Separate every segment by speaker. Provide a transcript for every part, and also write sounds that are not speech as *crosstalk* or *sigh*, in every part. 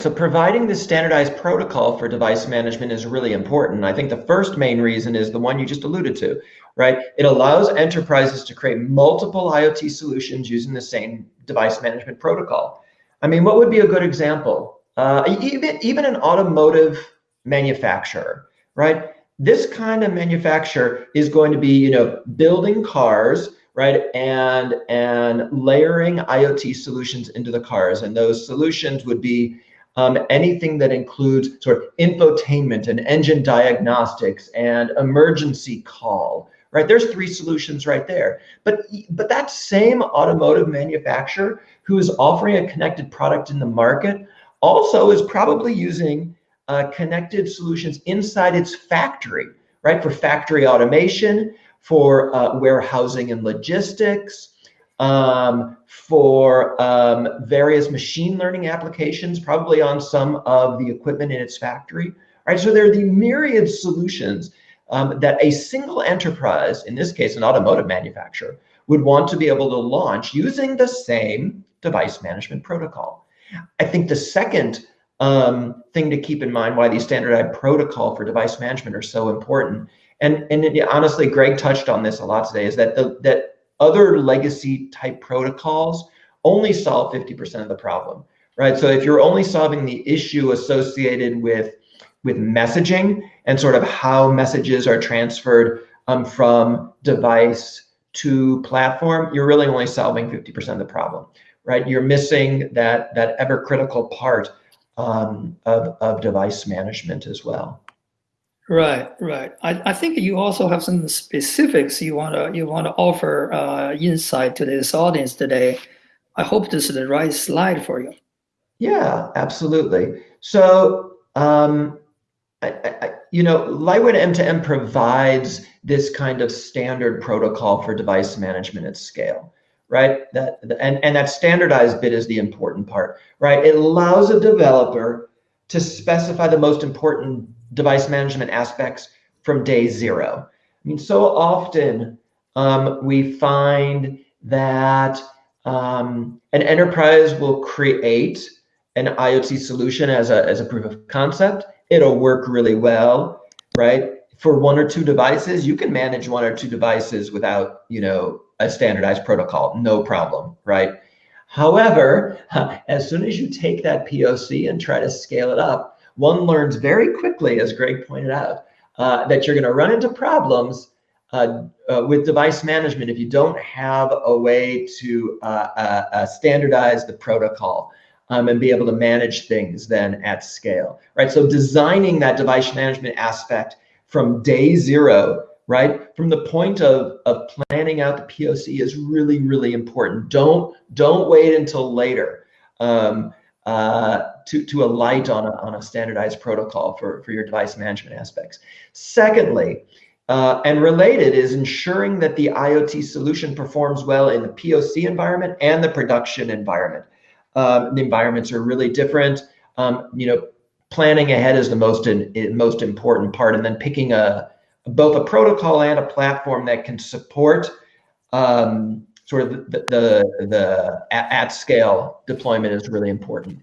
Speaker 1: so providing this standardized protocol for device management is really important. I think the first main reason is the one you just alluded to, right? It allows enterprises to create multiple IoT solutions using the same device management protocol. I mean, what would be a good example? Uh, even, even an automotive manufacturer, right? This kind of manufacturer is going to be, you know, building cars, right? And, and layering IoT solutions into the cars. And those solutions would be um, anything that includes sort of infotainment and engine diagnostics and emergency call, right? There's three solutions right there. But, but that same automotive manufacturer who is offering a connected product in the market also is probably using uh, connected solutions inside its factory, right? For factory automation, for uh, warehousing and logistics, um, for um, various machine learning applications, probably on some of the equipment in its factory. Right, so there are the myriad solutions um, that a single enterprise, in this case, an automotive manufacturer, would want to be able to launch using the same device management protocol. I think the second um, thing to keep in mind why these standardized protocol for device management are so important, and, and it, honestly, Greg touched on this a lot today, is that the, that other legacy type protocols only solve 50% of the problem, right? So if you're only solving the issue associated with, with messaging and sort of how messages are transferred um, from device to platform, you're really only solving 50% of the problem, right? You're missing that, that ever critical part um, of, of device management as well.
Speaker 2: Right, right. I, I think you also have some specifics you want to you want to offer uh, insight to this audience today. I hope this is the right slide for you.
Speaker 1: Yeah, absolutely. So, um, I, I, you know, Lightweight M2M provides this kind of standard protocol for device management at scale, right? That and and that standardized bit is the important part, right? It allows a developer to specify the most important device management aspects from day zero. I mean, so often um, we find that um, an enterprise will create an IoT solution as a, as a proof of concept. It'll work really well, right? For one or two devices, you can manage one or two devices without, you know, a standardized protocol, no problem, right? However, *laughs* as soon as you take that POC and try to scale it up, one learns very quickly, as Greg pointed out, uh, that you're going to run into problems uh, uh, with device management if you don't have a way to uh, uh, uh, standardize the protocol um, and be able to manage things then at scale, right? So designing that device management aspect from day zero, right? From the point of, of planning out the POC is really, really important. Don't, don't wait until later. Um, uh, to, to alight on a, on a standardized protocol for, for your device management aspects. Secondly, uh, and related is ensuring that the IoT solution performs well in the POC environment and the production environment. Um, the environments are really different. Um, you know, planning ahead is the most in, most important part, and then picking a both a protocol and a platform that can support um, sort of the, the, the at, at, scale deployment is really important.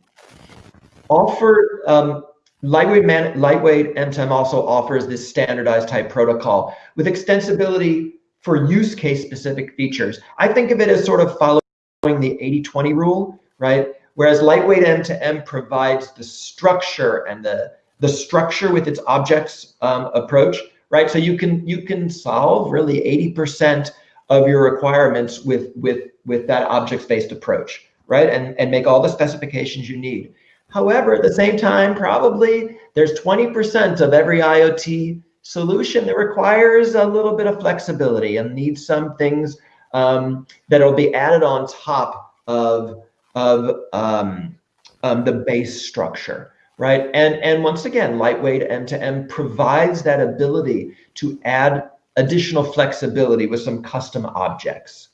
Speaker 1: Offer, um, lightweight, man, lightweight M2M also offers this standardized type protocol with extensibility for use case specific features. I think of it as sort of following the 80-20 rule, right? Whereas lightweight M2M provides the structure and the, the structure with its objects um, approach, right? So you can you can solve really 80% of your requirements with, with, with that objects-based approach, right? And, and make all the specifications you need. However, at the same time, probably there's 20% of every IoT solution that requires a little bit of flexibility and needs some things um, that will be added on top of, of um, um, the base structure, right? And, and once again, lightweight M2M provides that ability to add additional flexibility with some custom objects.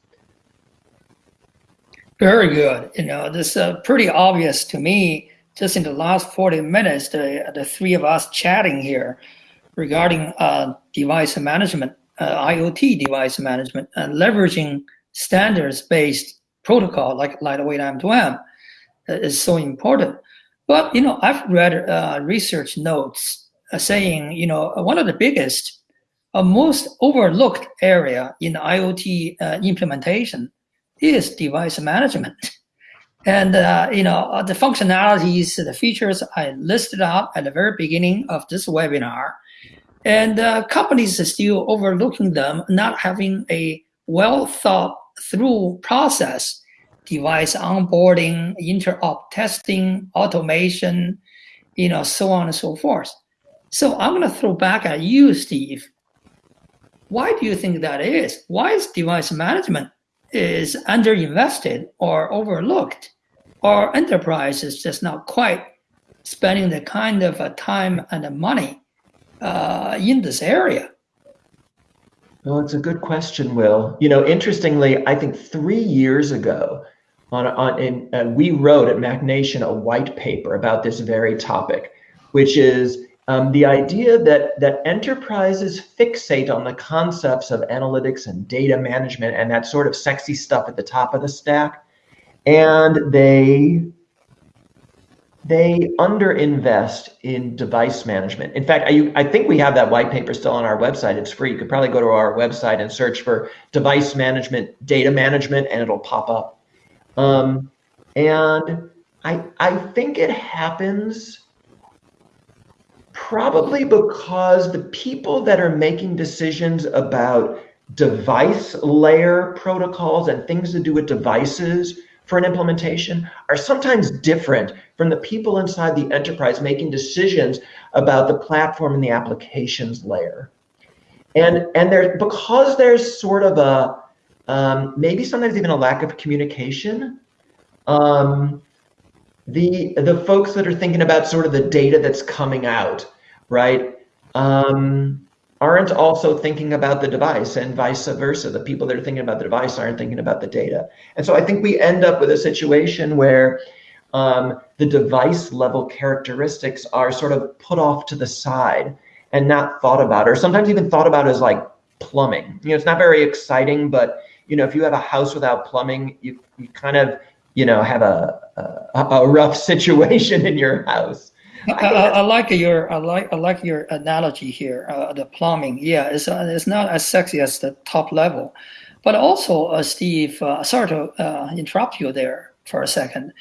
Speaker 2: Very good. You know, this uh, pretty obvious to me. Just in the last 40 minutes, the, the three of us chatting here regarding uh, device management, uh, IoT device management, and leveraging standards-based protocol like lightweight M2M uh, is so important. But you know, I've read uh, research notes uh, saying you know one of the biggest, uh, most overlooked area in IoT uh, implementation is device management. And uh, you know uh, the functionalities, the features I listed out at the very beginning of this webinar, and uh, companies are still overlooking them, not having a well thought through process, device onboarding, interop testing, automation, you know, so on and so forth. So I'm going to throw back at you, Steve. Why do you think that is? Why is device management is underinvested or overlooked? Or enterprise is just not quite spending the kind of uh, time and money uh, in this area?
Speaker 1: Well, it's a good question, Will. You know, interestingly, I think three years ago, on, on in, uh, we wrote at MachNation a white paper about this very topic, which is um, the idea that that enterprises fixate on the concepts of analytics and data management and that sort of sexy stuff at the top of the stack, and they they underinvest in device management. In fact, I, I, think we have that white paper still on our website. It's free. You could probably go to our website and search for device management, data management, and it'll pop up. Um, and I, I think it happens probably because the people that are making decisions about device layer protocols and things to do with devices for an implementation are sometimes different from the people inside the enterprise making decisions about the platform and the applications layer. And, and there, because there's sort of a, um, maybe sometimes even a lack of communication, um, the, the folks that are thinking about sort of the data that's coming out, right? Um, aren't also thinking about the device and vice versa. The people that are thinking about the device aren't thinking about the data. And so I think we end up with a situation where um, the device level characteristics are sort of put off to the side and not thought about, or sometimes even thought about as like plumbing. You know, it's not very exciting, but you know, if you have a house without plumbing, you, you kind of, you know, have a, a, a rough *laughs* situation in your house.
Speaker 2: I, I, I, like your I like I like your analogy here. Uh, the plumbing, yeah, it's uh, it's not as sexy as the top level, but also, uh, Steve, uh, sorry to uh, interrupt you there for a second.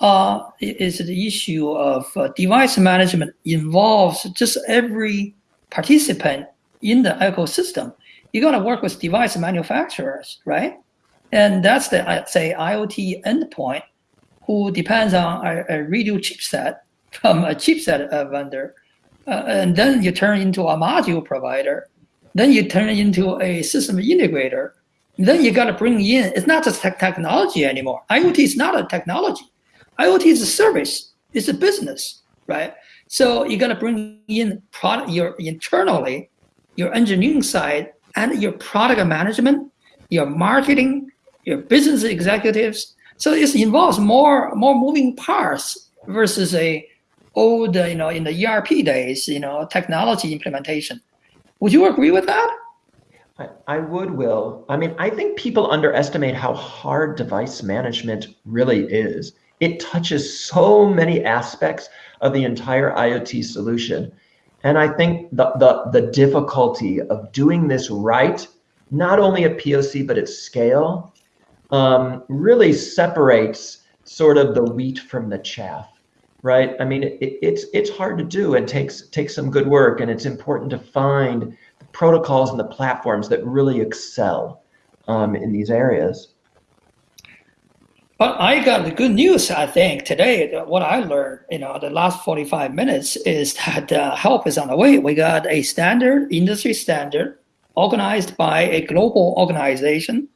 Speaker 2: Uh, is the issue of device management involves just every participant in the ecosystem. You got to work with device manufacturers, right? And that's the I'd say IoT endpoint, who depends on a, a radio chipset from a chipset vendor, uh, and then you turn into a module provider, then you turn into a system integrator. Then you got to bring in, it's not just technology anymore. IoT is not a technology. IoT is a service, it's a business, right? So you got to bring in product, your internally, your engineering side, and your product management, your marketing, your business executives. So it involves more more moving parts versus a old, you know, in the ERP days, you know, technology implementation. Would you agree with that?
Speaker 1: I, I would, Will. I mean, I think people underestimate how hard device management really is. It touches so many aspects of the entire IoT solution. And I think the, the, the difficulty of doing this right, not only at POC, but at scale, um, really separates sort of the wheat from the chaff right? I mean, it, it's it's hard to do and takes takes some good work, and it's important to find the protocols and the platforms that really excel um, in these areas.
Speaker 2: But I got the good news, I think, today. What I learned, you know, the last 45 minutes is that uh, help is on the way. We got a standard, industry standard, organized by a global organization,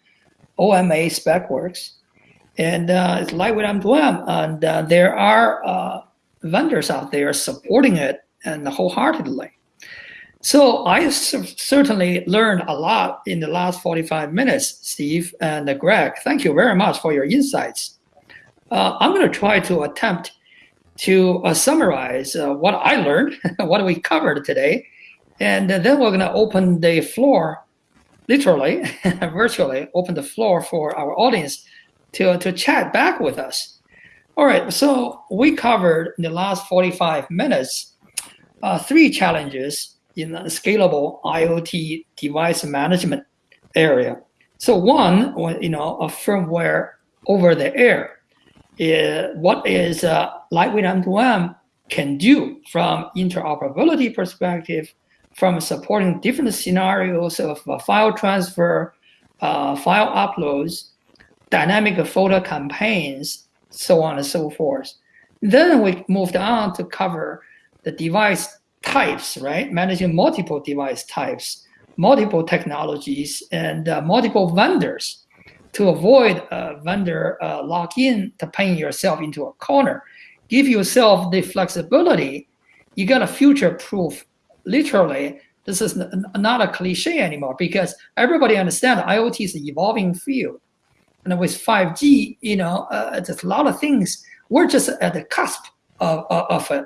Speaker 2: OMA SpecWorks, and uh, it's lightweight M2M, and uh, there are uh, vendors out there supporting it and wholeheartedly. So I certainly learned a lot in the last 45 minutes, Steve and Greg. Thank you very much for your insights. Uh, I'm going to try to attempt to uh, summarize uh, what I learned, *laughs* what we covered today, and then we're going to open the floor, literally, *laughs* virtually, open the floor for our audience to, to chat back with us. All right, so we covered in the last 45 minutes uh, three challenges in the scalable IoT device management area. So one, you know, a firmware over the air. Is, what is uh, lightweight M2M can do from interoperability perspective, from supporting different scenarios of uh, file transfer, uh, file uploads, dynamic FOTA campaigns, so on and so forth. Then we moved on to cover the device types, right? Managing multiple device types, multiple technologies, and uh, multiple vendors to avoid a vendor uh, lock-in to paint yourself into a corner. Give yourself the flexibility. You got to future-proof. Literally, this is not a cliche anymore because everybody understands IoT is an evolving field. And with 5G, you know, uh, there's a lot of things. We're just at the cusp of, of, of it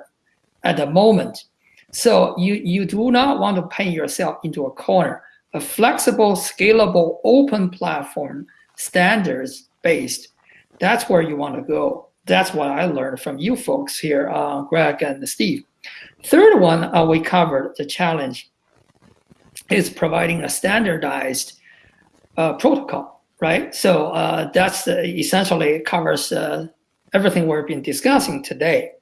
Speaker 2: at the moment. So you, you do not want to paint yourself into a corner. A flexible, scalable, open platform, standards based, that's where you want to go. That's what I learned from you folks here, uh, Greg and Steve. Third one uh, we covered the challenge is providing a standardized uh, protocol, right? So uh, that's essentially covers uh, everything we've been discussing today.